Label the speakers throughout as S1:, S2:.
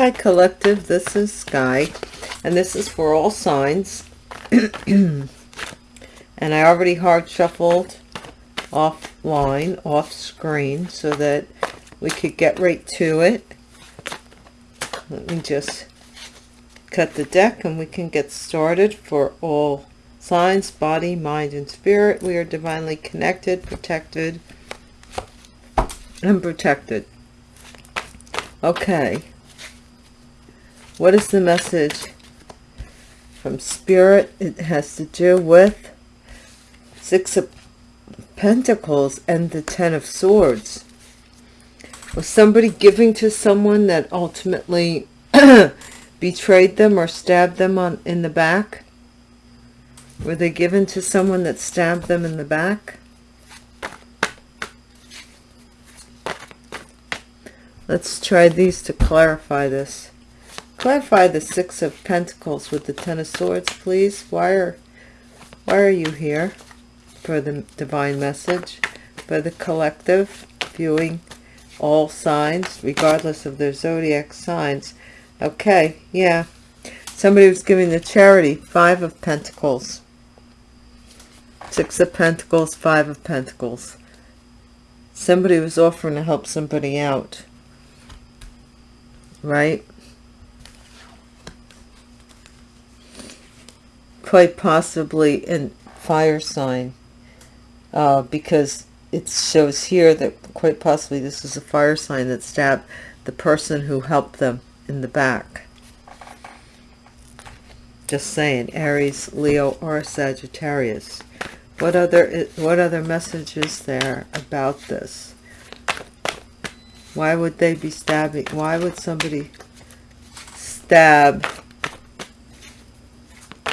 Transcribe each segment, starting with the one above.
S1: Hi Collective, this is Sky, and this is for all signs. and I already hard shuffled offline, off screen, so that we could get right to it. Let me just cut the deck and we can get started for all signs, body, mind, and spirit. We are divinely connected, protected, and protected. Okay. What is the message from Spirit? It has to do with Six of Pentacles and the Ten of Swords. Was somebody giving to someone that ultimately betrayed them or stabbed them on in the back? Were they given to someone that stabbed them in the back? Let's try these to clarify this. Clarify the Six of Pentacles with the Ten of Swords, please. Why are, why are you here for the divine message? For the collective, viewing all signs, regardless of their zodiac signs. Okay, yeah. Somebody was giving the charity, Five of Pentacles. Six of Pentacles, Five of Pentacles. Somebody was offering to help somebody out. Right? Quite possibly a fire sign uh, because it shows here that quite possibly this is a fire sign that stabbed the person who helped them in the back. Just saying, Aries, Leo, or Sagittarius. What other what other messages there about this? Why would they be stabbing? Why would somebody stab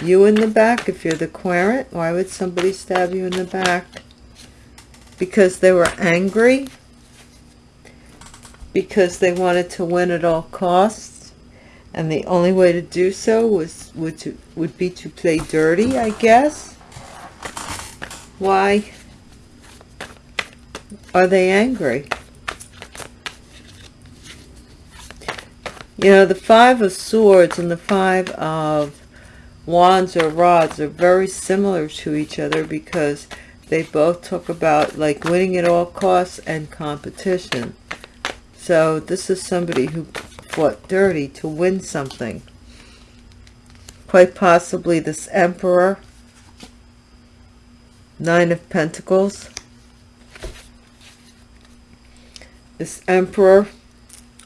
S1: you in the back. If you're the querent why would somebody stab you in the back? Because they were angry? Because they wanted to win at all costs? And the only way to do so was would to would be to play dirty i guess? Why are they angry? You know the five of swords and the five of wands or rods are very similar to each other because they both talk about like winning at all costs and competition. So this is somebody who fought dirty to win something. Quite possibly this emperor. Nine of Pentacles. This emperor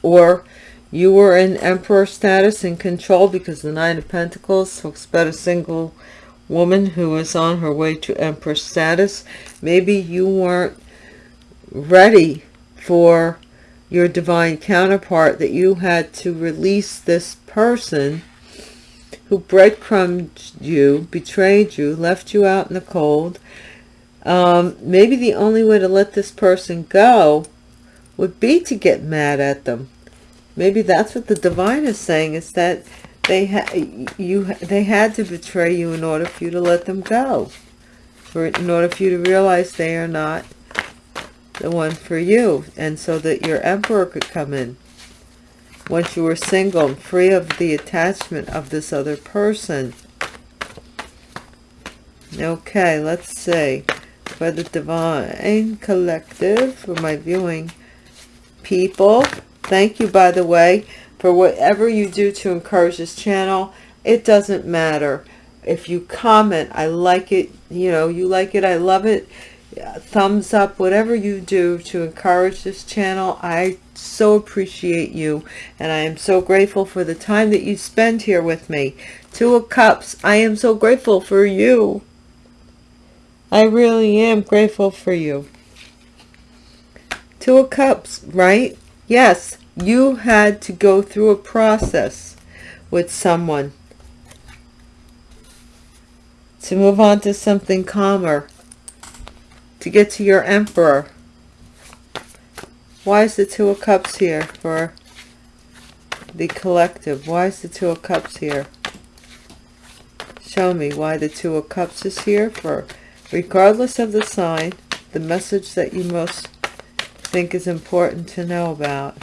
S1: or you were in emperor status and control because the nine of pentacles talks about a single woman who is on her way to emperor status. Maybe you weren't ready for your divine counterpart that you had to release this person who breadcrumbed you betrayed you left you out in the cold. Um, maybe the only way to let this person go would be to get mad at them maybe that's what the divine is saying is that they had you they had to betray you in order for you to let them go. For in order for you to realize they are not the one for you. And so that your emperor could come in. Once you were single and free of the attachment of this other person. Okay let's see. For the divine collective for my viewing people Thank you, by the way, for whatever you do to encourage this channel. It doesn't matter. If you comment, I like it, you know, you like it, I love it. Thumbs up, whatever you do to encourage this channel. I so appreciate you. And I am so grateful for the time that you spend here with me. Two of Cups, I am so grateful for you. I really am grateful for you. Two of Cups, right? Yes, you had to go through a process with someone to move on to something calmer, to get to your emperor. Why is the Two of Cups here for the collective? Why is the Two of Cups here? Show me why the Two of Cups is here for, regardless of the sign, the message that you most think is important to know about.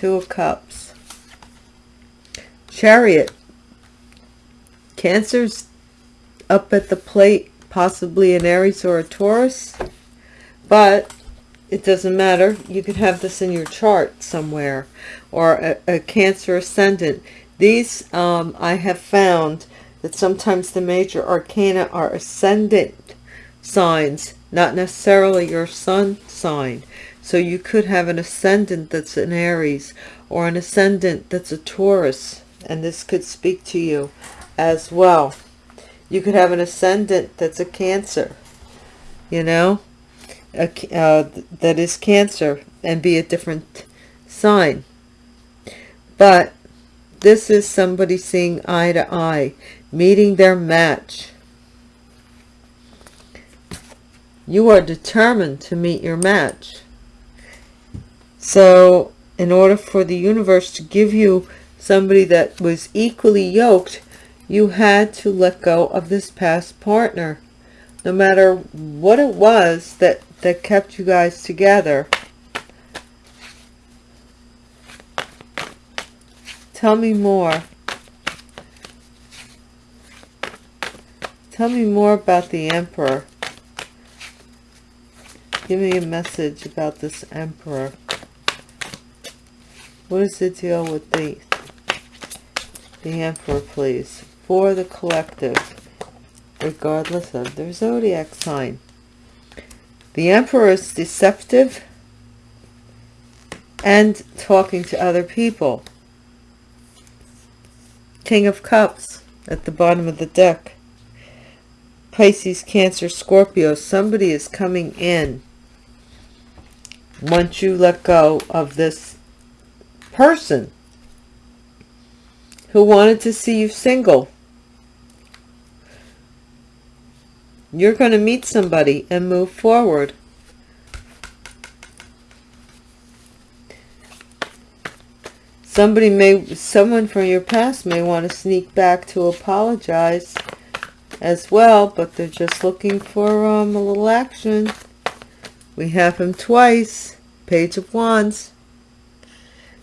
S1: Two of Cups. chariot. Cancer's up at the plate possibly an aries or a taurus but it doesn't matter. You could have this in your chart somewhere or a, a cancer ascendant. These um, i have found that sometimes the major arcana are ascendant signs not necessarily your sun sign so you could have an ascendant that's an aries or an ascendant that's a taurus and this could speak to you as well. You could have an ascendant that's a cancer you know a, uh, that is cancer and be a different sign. But this is somebody seeing eye to eye meeting their match. You are determined to meet your match so in order for the universe to give you somebody that was equally yoked you had to let go of this past partner. No matter what it was that that kept you guys together. Tell me more. Tell me more about the emperor. Give me a message about this emperor what is the deal with the the emperor please for the collective regardless of their zodiac sign. The emperor is deceptive and talking to other people. King of cups at the bottom of the deck. Pisces cancer scorpio somebody is coming in. Once you let go of this person who wanted to see you single. You're going to meet somebody and move forward. Somebody may, someone from your past may want to sneak back to apologize as well, but they're just looking for um, a little action. We have him twice. Page of Wands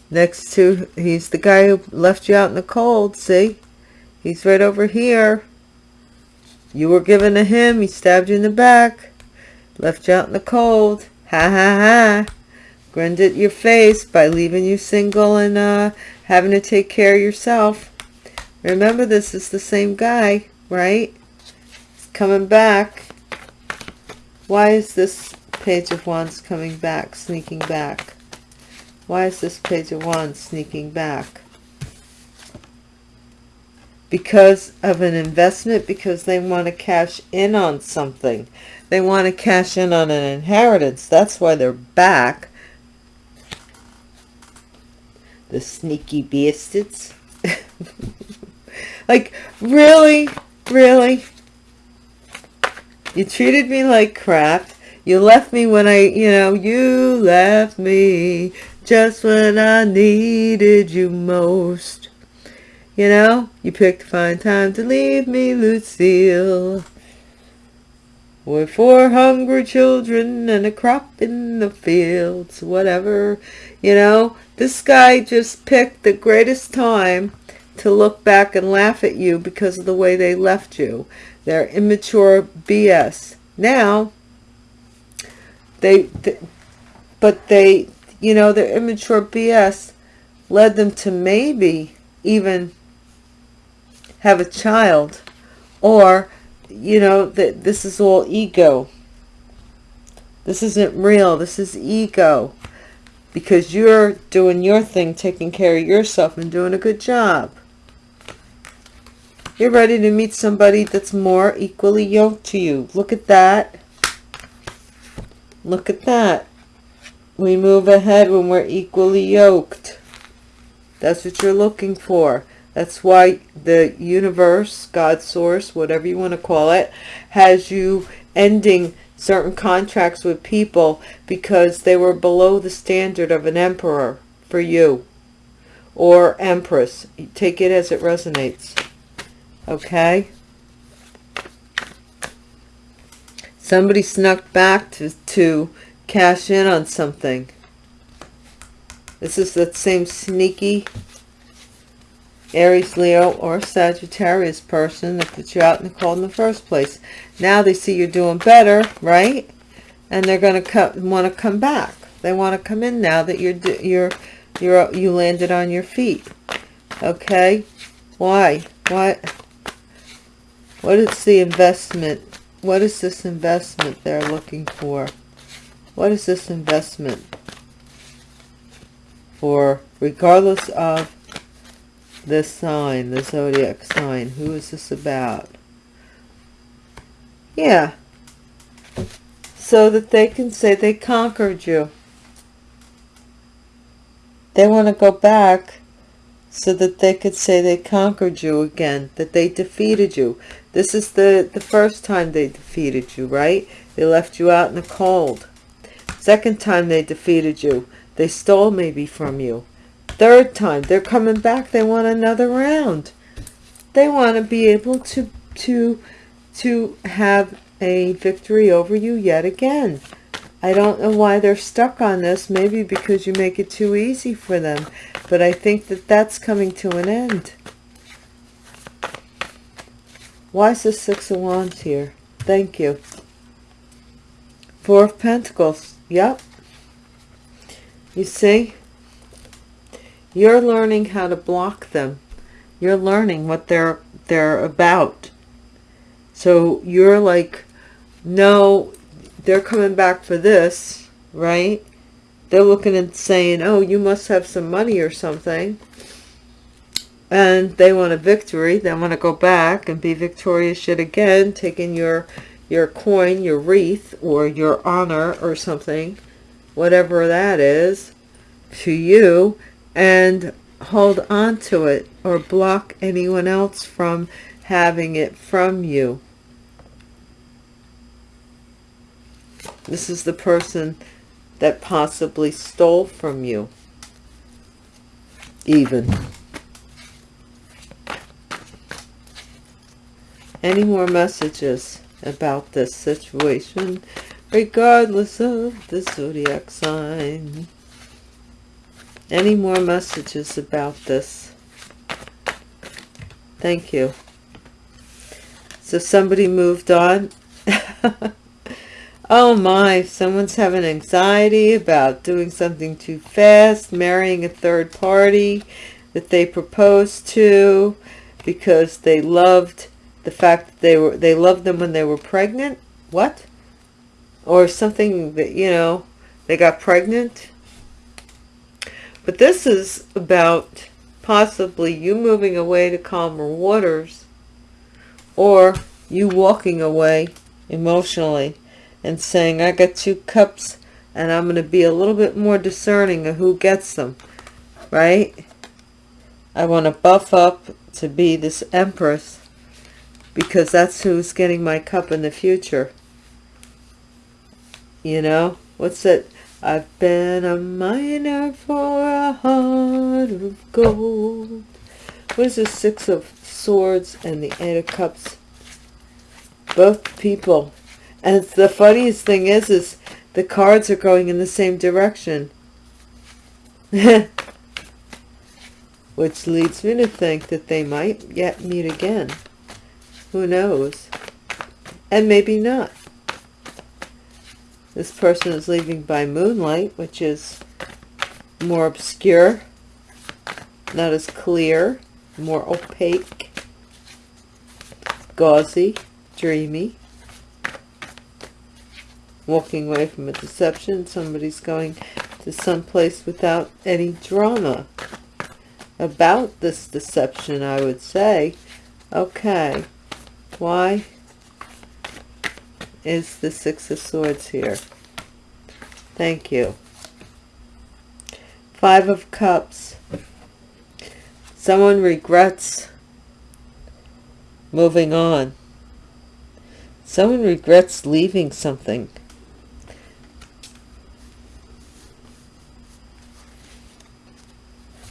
S1: next to he's the guy who left you out in the cold see? He's right over here. You were given to him he stabbed you in the back left you out in the cold. Ha ha ha. Grinned at your face by leaving you single and uh, having to take care of yourself. Remember this is the same guy right? He's coming back. Why is this page of wands coming back sneaking back why is this Page of Wands sneaking back? Because of an investment, because they want to cash in on something. They want to cash in on an inheritance. That's why they're back. The sneaky bastards. like, really? Really? You treated me like crap. You left me when I, you know, you left me just when I needed you most. You know, you picked a fine time to leave me, Lucille. With four hungry children and a crop in the fields, whatever. You know, this guy just picked the greatest time to look back and laugh at you because of the way they left you. They're immature BS. Now, they, they but they you know, their immature BS led them to maybe even have a child or, you know, that this is all ego. This isn't real. This is ego because you're doing your thing, taking care of yourself and doing a good job. You're ready to meet somebody that's more equally yoked to you. Look at that. Look at that. We move ahead when we're equally yoked. That's what you're looking for. That's why the universe, God source, whatever you want to call it, has you ending certain contracts with people because they were below the standard of an emperor for you or empress. Take it as it resonates. Okay? Somebody snuck back to, to cash in on something. This is that same sneaky Aries, Leo, or Sagittarius person that put you out in the cold in the first place. Now they see you're doing better, right? And they're going to want to come back. They want to come in now that you're you're you're you landed on your feet. Okay? Why? What? What is the investment? What is this investment they're looking for? What is this investment for, regardless of this sign, the zodiac sign? Who is this about? Yeah. So that they can say they conquered you. They want to go back so that they could say they conquered you again, that they defeated you. This is the, the first time they defeated you, right? They left you out in the cold. Second time they defeated you, they stole maybe from you. Third time, they're coming back. They want another round. They want to be able to, to, to have a victory over you yet again. I don't know why they're stuck on this. Maybe because you make it too easy for them. But I think that that's coming to an end. Why is the Six of Wands here? Thank you. Four of Pentacles. Yep. You see? You're learning how to block them. You're learning what they're they're about. So you're like, no, they're coming back for this, right? They're looking and saying, oh, you must have some money or something. And they want a victory. They want to go back and be victorious yet again, taking your your coin, your wreath, or your honor or something, whatever that is, to you, and hold on to it or block anyone else from having it from you. This is the person that possibly stole from you. Even. Any more messages? About this situation, regardless of the zodiac sign. Any more messages about this? Thank you. So somebody moved on. oh my, someone's having anxiety about doing something too fast, marrying a third party that they proposed to because they loved the fact that they were they loved them when they were pregnant? What? Or something that you know they got pregnant? But this is about possibly you moving away to calmer waters or you walking away emotionally and saying I got two cups and I'm going to be a little bit more discerning of who gets them right? I want to buff up to be this empress because that's who's getting my cup in the future. You know, what's it? I've been a miner for a heart of gold. What is the Six of Swords and the Eight of Cups? Both people. And the funniest thing is, is the cards are going in the same direction. Which leads me to think that they might yet meet again. Who knows? And maybe not. This person is leaving by moonlight, which is more obscure, not as clear, more opaque, gauzy, dreamy. Walking away from a deception, somebody's going to some place without any drama about this deception, I would say. Okay. Why is the Six of Swords here? Thank you. Five of Cups. Someone regrets moving on. Someone regrets leaving something.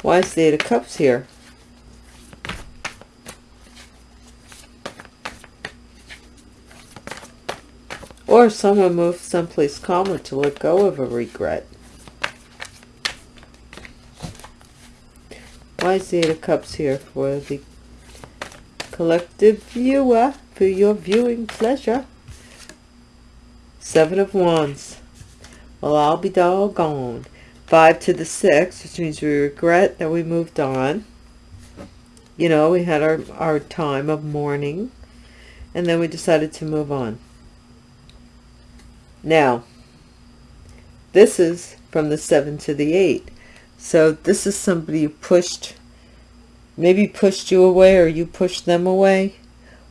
S1: Why is the Eight of Cups here? Or someone moves someplace calmer to let go of a regret. Why is the Eight of Cups here for the collective viewer for your viewing pleasure? Seven of Wands. Well, I'll be doggone. Five to the six, which means we regret that we moved on. You know, we had our, our time of mourning. And then we decided to move on. Now, this is from the seven to the eight. So this is somebody who pushed, maybe pushed you away or you pushed them away.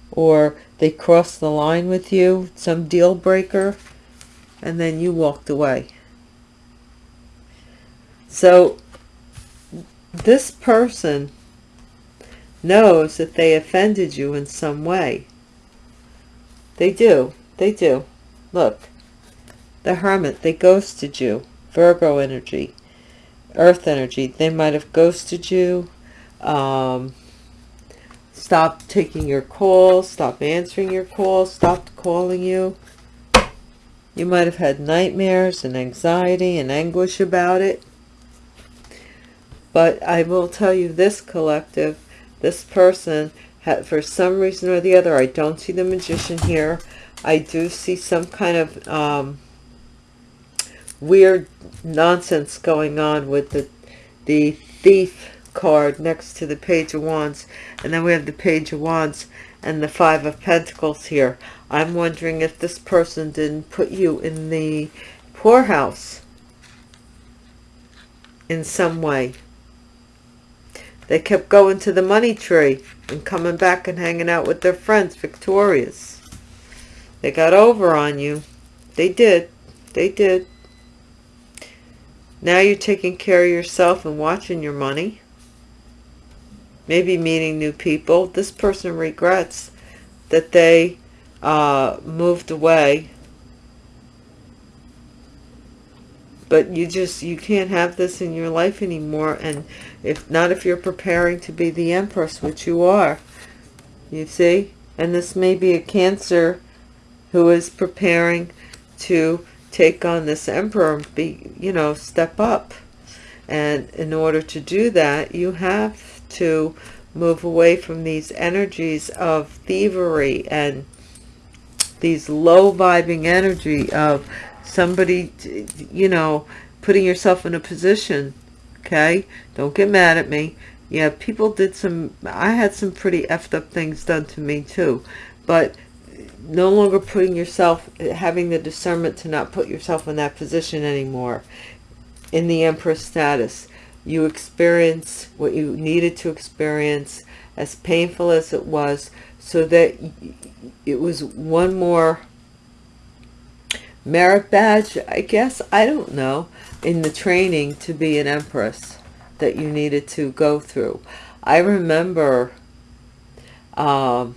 S1: Or they crossed the line with you, some deal breaker, and then you walked away. So this person knows that they offended you in some way. They do. They do. Look. The Hermit, they ghosted you. Virgo energy. Earth energy. They might have ghosted you. Um, stopped taking your calls. Stopped answering your calls. Stopped calling you. You might have had nightmares and anxiety and anguish about it. But I will tell you this collective, this person, for some reason or the other, I don't see the magician here. I do see some kind of um, weird nonsense going on with the, the thief card next to the page of wands. And then we have the page of wands and the five of pentacles here. I'm wondering if this person didn't put you in the poorhouse in some way they kept going to the money tree and coming back and hanging out with their friends, victorious. They got over on you. They did. They did. Now you're taking care of yourself and watching your money. Maybe meeting new people. This person regrets that they uh, moved away but you just you can't have this in your life anymore and if not if you're preparing to be the empress which you are you see and this may be a cancer who is preparing to take on this emperor be you know step up and in order to do that you have to move away from these energies of thievery and these low vibing energy of somebody, you know, putting yourself in a position, okay? Don't get mad at me. Yeah, people did some, I had some pretty effed up things done to me too, but no longer putting yourself, having the discernment to not put yourself in that position anymore in the Empress status. You experience what you needed to experience, as painful as it was, so that it was one more merit badge, I guess, I don't know, in the training to be an empress that you needed to go through. I remember um,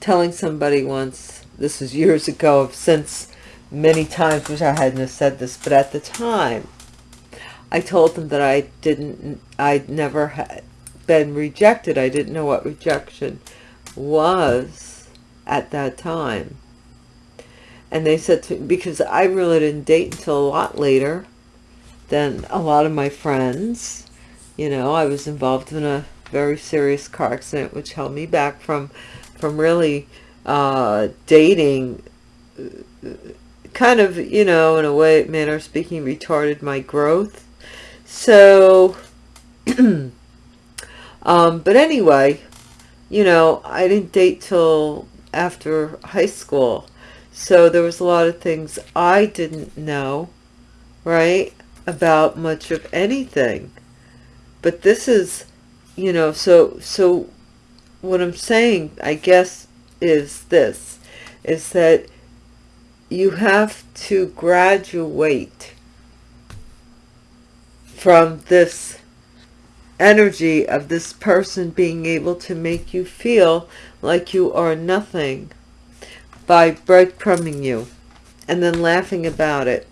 S1: telling somebody once, this was years ago, I've since many times wish I hadn't have said this, but at the time, I told them that I didn't, I'd never had been rejected. I didn't know what rejection was at that time and they said to me, because I really didn't date until a lot later than a lot of my friends you know I was involved in a very serious car accident which held me back from from really uh, dating kind of you know in a way manner of speaking retarded my growth so um, but anyway you know I didn't date till after high school so there was a lot of things I didn't know, right, about much of anything. But this is, you know, so, so what I'm saying, I guess, is this, is that you have to graduate from this energy of this person being able to make you feel like you are nothing by breadcrumbing you and then laughing about it.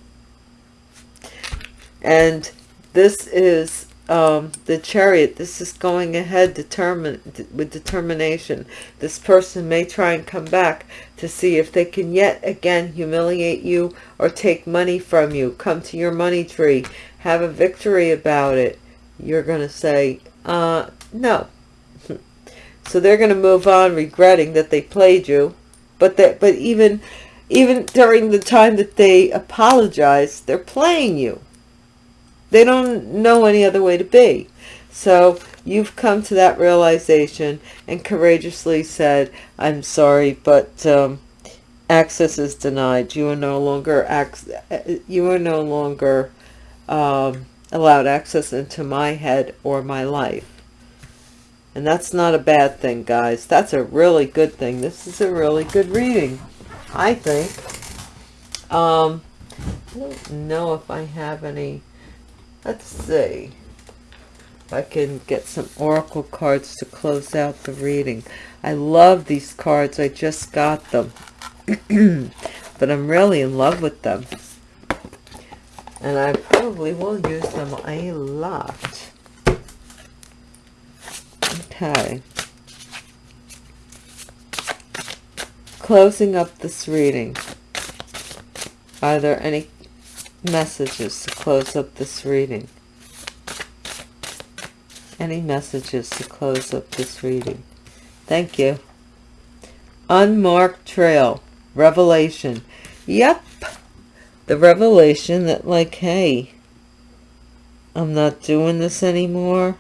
S1: And this is um, the chariot. This is going ahead determined with determination. This person may try and come back to see if they can yet again humiliate you or take money from you. Come to your money tree. Have a victory about it. You're going to say, Uh, no. So they're going to move on regretting that they played you. But that, but even, even during the time that they apologize, they're playing you. They don't know any other way to be. So you've come to that realization and courageously said, I'm sorry, but um, access is denied. You are no longer, you are no longer um, allowed access into my head or my life. And that's not a bad thing, guys. That's a really good thing. This is a really good reading, I think. Um, I don't know if I have any. Let's see if I can get some oracle cards to close out the reading. I love these cards. I just got them. but I'm really in love with them. And I probably will use them a lot. Okay. Closing up this reading. Are there any messages to close up this reading? Any messages to close up this reading? Thank you. Unmarked trail. Revelation. Yep. The revelation that like, hey, I'm not doing this anymore.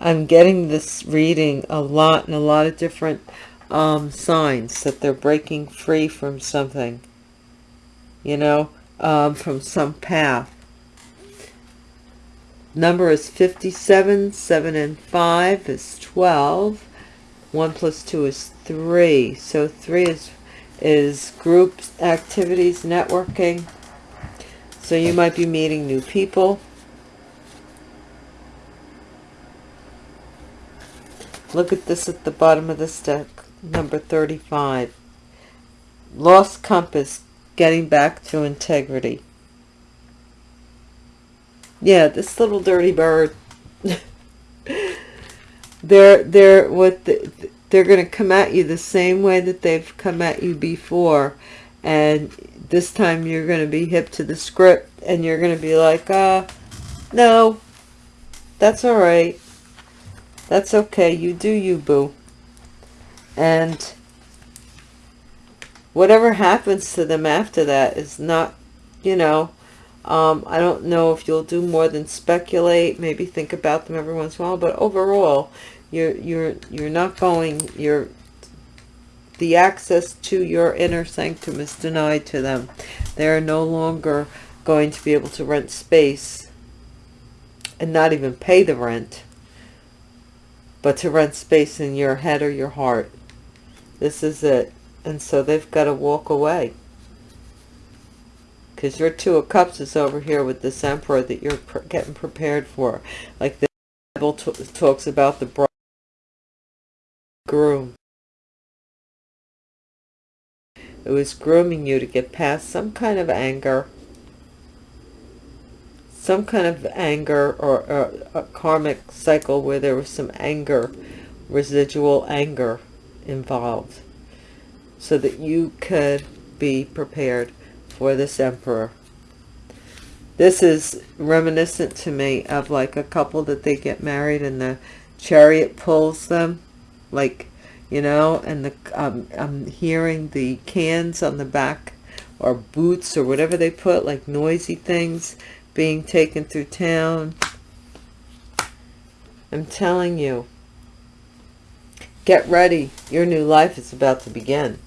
S1: I'm getting this reading a lot and a lot of different um, signs that they're breaking free from something, you know, um, from some path. Number is 57, 7 and 5 is 12, 1 plus 2 is 3. So 3 is, is group activities, networking. So you might be meeting new people. Look at this at the bottom of this deck, number 35. Lost compass, getting back to integrity. Yeah, this little dirty bird. they're they're what the, they're going to come at you the same way that they've come at you before, and this time you're going to be hip to the script, and you're going to be like, uh, no, that's all right. That's okay. You do you, boo. And whatever happens to them after that is not, you know, um, I don't know if you'll do more than speculate, maybe think about them every once in a while, but overall, you're, you're, you're not going, you're, the access to your inner sanctum is denied to them. They're no longer going to be able to rent space and not even pay the rent but to rent space in your head or your heart. This is it. And so they've got to walk away. Because your Two of Cups is over here with this Emperor that you're getting prepared for. Like the Bible talks about the bride groom. It was grooming you to get past some kind of anger some kind of anger or, or a karmic cycle where there was some anger, residual anger involved so that you could be prepared for this emperor. This is reminiscent to me of like a couple that they get married and the chariot pulls them like you know and the um, I'm hearing the cans on the back or boots or whatever they put like noisy things being taken through town. I'm telling you, get ready. Your new life is about to begin.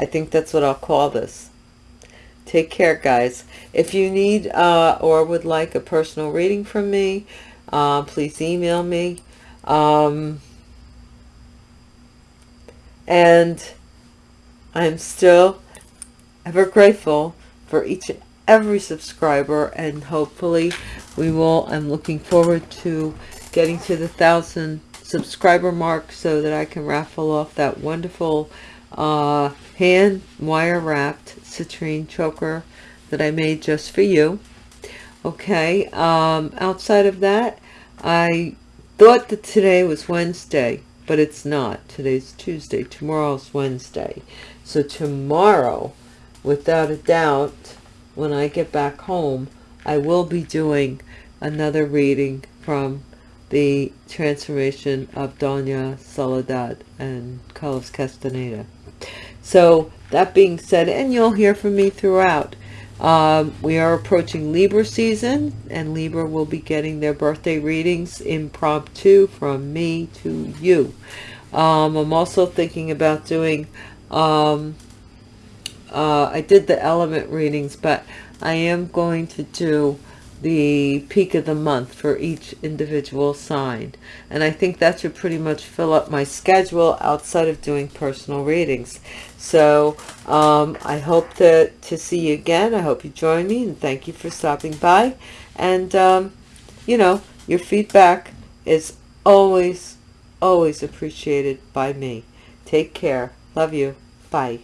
S1: I think that's what I'll call this. Take care, guys. If you need uh, or would like a personal reading from me, uh, please email me. Um, and I'm still ever grateful for each and every subscriber and hopefully we will i'm looking forward to getting to the thousand subscriber mark so that i can raffle off that wonderful uh, hand wire wrapped citrine choker that i made just for you. Okay um, outside of that i thought that today was wednesday but it's not. Today's tuesday. Tomorrow's wednesday. So tomorrow without a doubt when I get back home, I will be doing another reading from the transformation of Doña Soledad and Carlos Castaneda. So that being said, and you'll hear from me throughout, um, we are approaching Libra season and Libra will be getting their birthday readings impromptu from me to you. Um, I'm also thinking about doing, um, uh, I did the element readings, but I am going to do the peak of the month for each individual sign. And I think that should pretty much fill up my schedule outside of doing personal readings. So um, I hope to, to see you again. I hope you join me and thank you for stopping by. And, um, you know, your feedback is always, always appreciated by me. Take care. Love you. Bye.